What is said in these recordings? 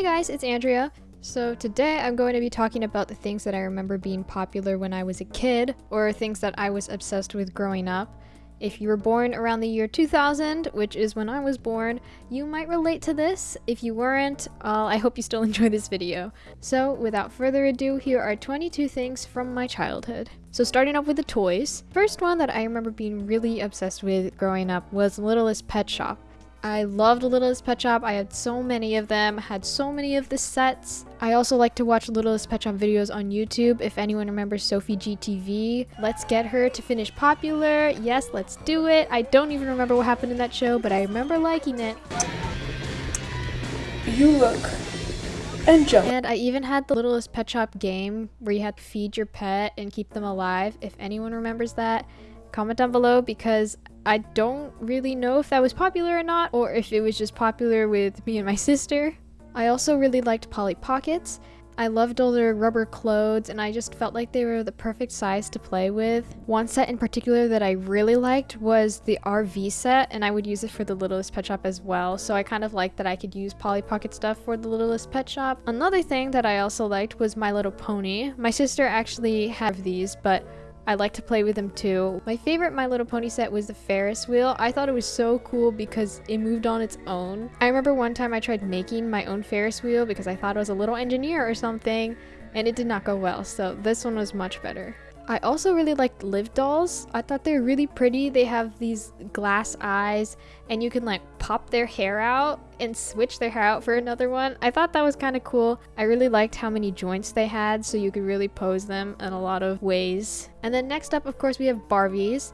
Hey guys, it's Andrea. So today I'm going to be talking about the things that I remember being popular when I was a kid, or things that I was obsessed with growing up. If you were born around the year 2000, which is when I was born, you might relate to this. If you weren't, uh, I hope you still enjoy this video. So without further ado, here are 22 things from my childhood. So starting off with the toys. First one that I remember being really obsessed with growing up was Littlest Pet Shop. I loved Littlest Pet Shop. I had so many of them, had so many of the sets. I also like to watch Littlest Pet Shop videos on YouTube. If anyone remembers Sophie GTV, let's get her to finish popular. Yes, let's do it. I don't even remember what happened in that show, but I remember liking it. You look and jump. And I even had the Littlest Pet Shop game where you had to feed your pet and keep them alive. If anyone remembers that, comment down below because I don't really know if that was popular or not, or if it was just popular with me and my sister. I also really liked Polly Pockets. I loved all their rubber clothes and I just felt like they were the perfect size to play with. One set in particular that I really liked was the RV set and I would use it for the Littlest Pet Shop as well. So I kind of liked that I could use Polly Pocket stuff for the Littlest Pet Shop. Another thing that I also liked was My Little Pony. My sister actually had these but I like to play with them too. My favorite My Little Pony set was the Ferris wheel. I thought it was so cool because it moved on its own. I remember one time I tried making my own Ferris wheel because I thought I was a little engineer or something and it did not go well. So this one was much better. I also really liked Liv dolls. I thought they were really pretty. They have these glass eyes and you can like pop their hair out and switch their hair out for another one. I thought that was kind of cool. I really liked how many joints they had so you could really pose them in a lot of ways. And then next up, of course, we have Barbies.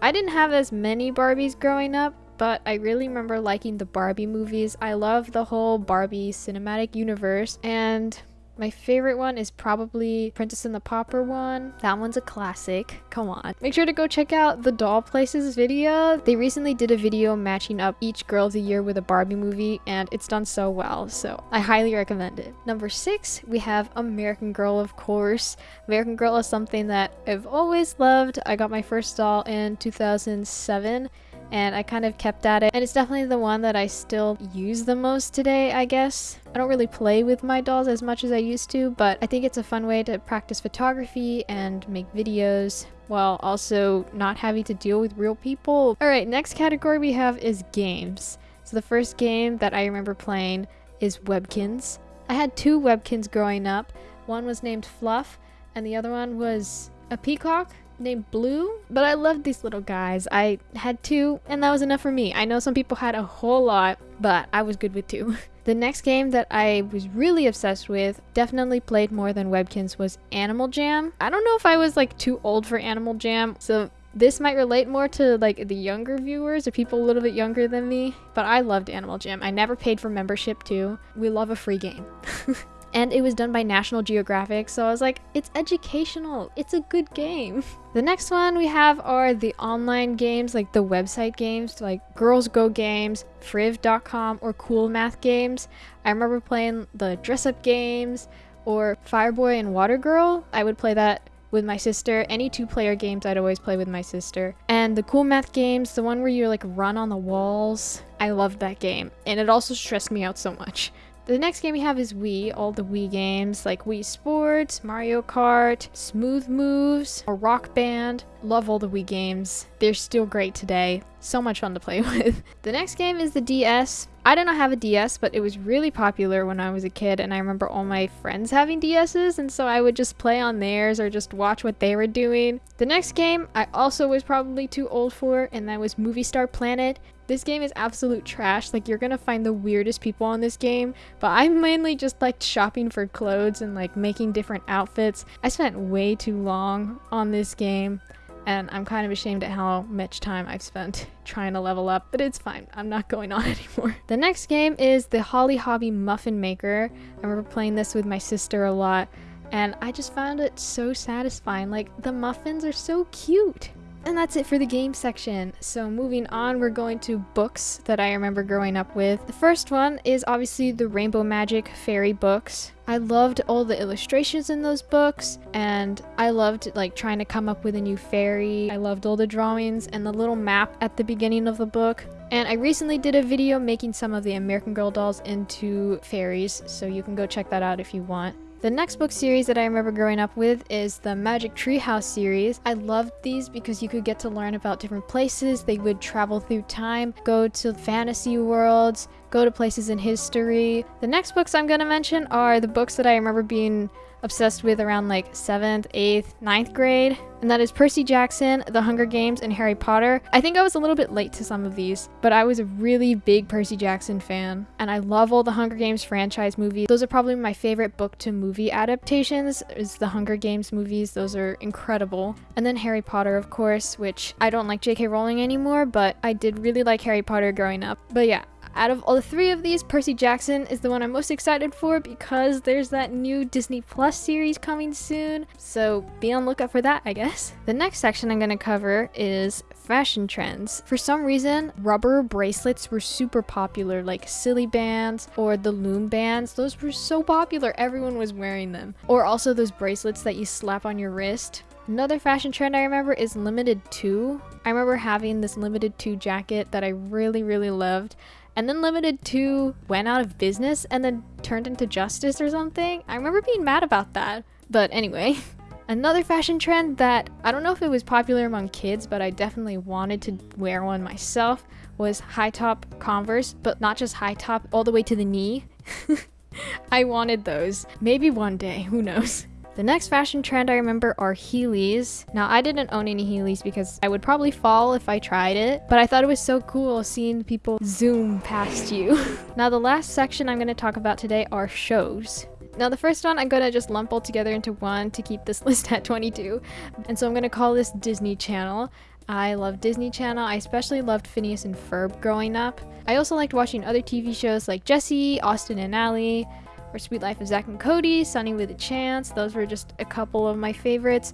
I didn't have as many Barbies growing up, but I really remember liking the Barbie movies. I love the whole Barbie cinematic universe and my favorite one is probably Princess and the Pauper one. That one's a classic. Come on. Make sure to go check out the Doll Places video. They recently did a video matching up each girl of the year with a Barbie movie and it's done so well, so I highly recommend it. Number six, we have American Girl, of course. American Girl is something that I've always loved. I got my first doll in 2007 and I kind of kept at it. And it's definitely the one that I still use the most today, I guess. I don't really play with my dolls as much as I used to, but I think it's a fun way to practice photography and make videos while also not having to deal with real people. Alright, next category we have is games. So the first game that I remember playing is Webkinz. I had two Webkinz growing up. One was named Fluff, and the other one was a peacock named Blue, but I loved these little guys. I had two, and that was enough for me. I know some people had a whole lot, but I was good with two. the next game that I was really obsessed with, definitely played more than Webkinz, was Animal Jam. I don't know if I was like too old for Animal Jam, so this might relate more to like the younger viewers or people a little bit younger than me, but I loved Animal Jam. I never paid for membership too. We love a free game. and it was done by National Geographic, so I was like, it's educational, it's a good game. The next one we have are the online games, like the website games, like Girls Go Games, Friv.com, or Cool Math Games. I remember playing the dress up games, or Fireboy and Water Girl. I would play that with my sister. Any two player games I'd always play with my sister. And the cool math games, the one where you like run on the walls, I loved that game. And it also stressed me out so much. The next game we have is Wii, all the Wii games like Wii Sports, Mario Kart, Smooth Moves, or Rock Band. Love all the Wii games. They're still great today. So much fun to play with. the next game is the DS. I did not have a DS, but it was really popular when I was a kid, and I remember all my friends having DSs, and so I would just play on theirs or just watch what they were doing. The next game I also was probably too old for, and that was Movie Star Planet. This game is absolute trash. Like, you're gonna find the weirdest people on this game, but I mainly just liked shopping for clothes and like making different outfits. I spent way too long on this game and I'm kind of ashamed at how much time I've spent trying to level up, but it's fine. I'm not going on anymore. The next game is the Holly Hobbie Muffin Maker. I remember playing this with my sister a lot, and I just found it so satisfying. Like, the muffins are so cute. And that's it for the game section. So moving on, we're going to books that I remember growing up with. The first one is obviously the Rainbow Magic fairy books. I loved all the illustrations in those books and I loved like trying to come up with a new fairy. I loved all the drawings and the little map at the beginning of the book. And I recently did a video making some of the American Girl dolls into fairies, so you can go check that out if you want. The next book series that I remember growing up with is the Magic Treehouse series. I loved these because you could get to learn about different places. They would travel through time, go to fantasy worlds, go to places in history. The next books I'm going to mention are the books that I remember being obsessed with around like 7th, 8th, 9th grade. And that is Percy Jackson, The Hunger Games, and Harry Potter. I think I was a little bit late to some of these, but I was a really big Percy Jackson fan. And I love all the Hunger Games franchise movies. Those are probably my favorite book to movie adaptations is the Hunger Games movies. Those are incredible. And then Harry Potter, of course, which I don't like J.K. Rowling anymore, but I did really like Harry Potter growing up. But yeah, out of all the three of these, Percy Jackson is the one I'm most excited for because there's that new Disney Plus series coming soon. So be on lookout for that, I guess. The next section I'm going to cover is fashion trends. For some reason, rubber bracelets were super popular, like Silly Bandz or the loom bands. Those were so popular, everyone was wearing them. Or also those bracelets that you slap on your wrist. Another fashion trend I remember is Limited Too. I remember having this Limited Too jacket that I really, really loved. And then Limited Too went out of business and then turned into Justice or something. I remember being mad about that. But anyway, another fashion trend that I don't know if it was popular among kids, but I definitely wanted to wear one myself was high top Converse, but not just high top, all the way to the knee. I wanted those. Maybe one day, who knows. The next fashion trend I remember are Heelys. Now, I didn't own any Heelys because I would probably fall if I tried it, but I thought it was so cool seeing people zoom past you. now, the last section I'm going to talk about today are shows. Now the first one I'm gonna just lump all together into one to keep this list at 22. And so I'm gonna call this Disney Channel. I love Disney Channel. I especially loved Phineas and Ferb growing up. I also liked watching other TV shows like Jessie, Austin and Ally, or Sweet Life of Zack and Cody, Sunny with a Chance. Those were just a couple of my favorites.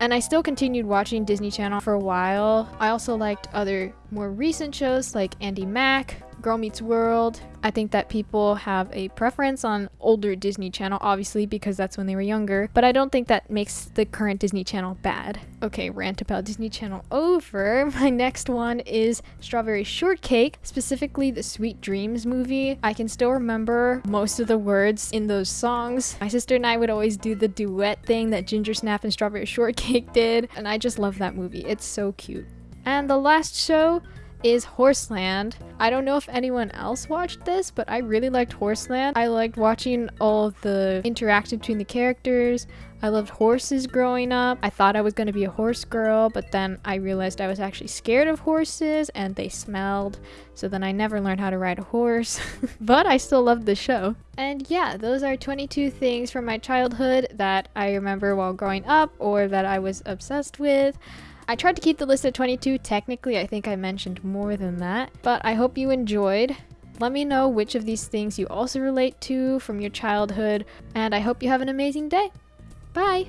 And I still continued watching Disney Channel for a while. I also liked other more recent shows like Andi Mack, Girl Meets World. I think that people have a preference on older Disney Channel, obviously, because that's when they were younger, but I don't think that makes the current Disney Channel bad. Okay, rant about Disney Channel over. My next one is Strawberry Shortcake, specifically the Sweet Dreams movie. I can still remember most of the words in those songs. My sister and I would always do the duet thing that Ginger Snap and Strawberry Shortcake did, and I just love that movie. It's so cute. And the last show is Horseland. I don't know if anyone else watched this, but I really liked Horseland. I liked watching all the interaction between the characters. I loved horses growing up. I thought I was going to be a horse girl, but then I realized I was actually scared of horses and they smelled. So then I never learned how to ride a horse. but I still loved the show. And yeah, those are 22 things from my childhood that I remember while growing up or that I was obsessed with. I tried to keep the list at 22. Technically, I think I mentioned more than that. But I hope you enjoyed. Let me know which of these things you also relate to from your childhood. And I hope you have an amazing day. Bye!